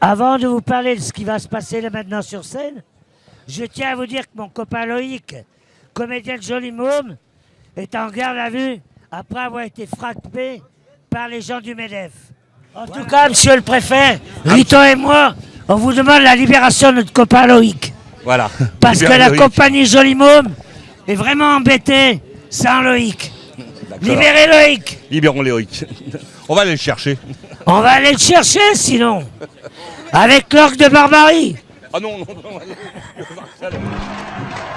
Avant de vous parler de ce qui va se passer là maintenant sur scène, je tiens à vous dire que mon copain Loïc, comédien de Joli Môme, est en garde à vue après avoir été frappé par les gens du MEDEF. En tout cas, monsieur le préfet, Rito et moi, on vous demande la libération de notre copain Loïc. Voilà. Parce que la Loïc. compagnie Joli Môme est vraiment embêtée sans Loïc. Libérez Loïc Libérons Loïc. On va aller le chercher. On va aller le chercher sinon Avec l'orgue de barbarie Ah non, non, non.